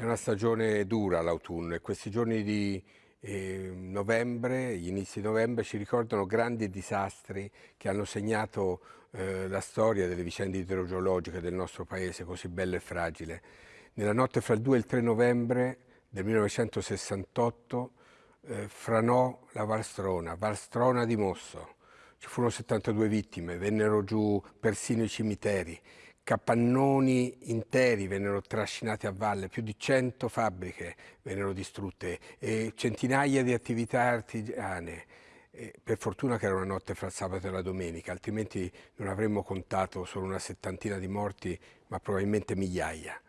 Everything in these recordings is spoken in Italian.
È una stagione dura l'autunno e questi giorni di eh, novembre, gli inizi di novembre ci ricordano grandi disastri che hanno segnato eh, la storia delle vicende idrogeologiche del nostro paese così bello e fragile. Nella notte fra il 2 e il 3 novembre del 1968 eh, franò la Valstrona, Valstrona di Mosso. Ci furono 72 vittime, vennero giù persino i cimiteri, capannoni interi vennero trascinati a valle, più di 100 fabbriche vennero distrutte e centinaia di attività artigiane. E per fortuna che era una notte fra il sabato e la domenica, altrimenti non avremmo contato solo una settantina di morti, ma probabilmente migliaia.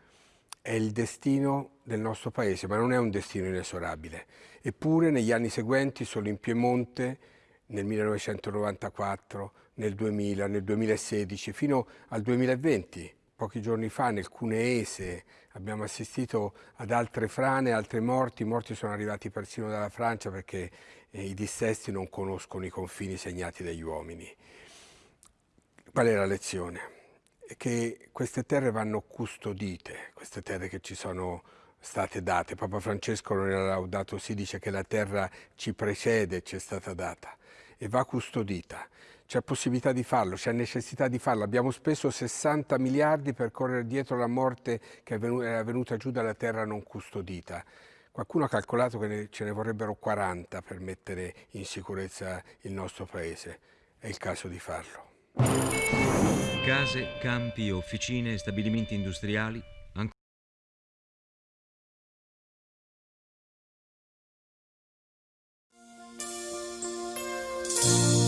È il destino del nostro paese, ma non è un destino inesorabile. Eppure negli anni seguenti, solo in Piemonte, nel 1994, nel 2000, nel 2016, fino al 2020. Pochi giorni fa nel Cuneese abbiamo assistito ad altre frane, altre morti, i morti sono arrivati persino dalla Francia perché eh, i dissesti non conoscono i confini segnati dagli uomini. Qual è la lezione? Che queste terre vanno custodite, queste terre che ci sono state date. Papa Francesco nella Laudato si dice che la terra ci precede, ci è stata data e va custodita. C'è possibilità di farlo, c'è necessità di farlo. Abbiamo speso 60 miliardi per correre dietro la morte che è venuta giù dalla terra non custodita. Qualcuno ha calcolato che ce ne vorrebbero 40 per mettere in sicurezza il nostro paese. È il caso di farlo. Case, campi, officine, stabilimenti industriali Bye.